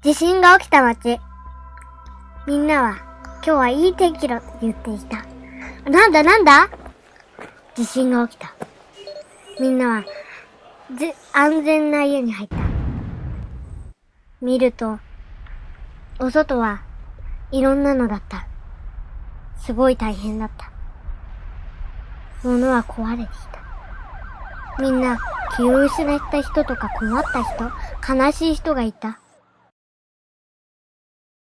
地震が起きた街。みんなは今日はいい天気だと言っていた。なんだなんだ？地震が起きた。みんなは、ぜ、安全な家に入った。見ると、お外はいろんなのだった。すごい大変だった。物は壊れていた。みんな気を失った人とか困った人、悲しい人がいた。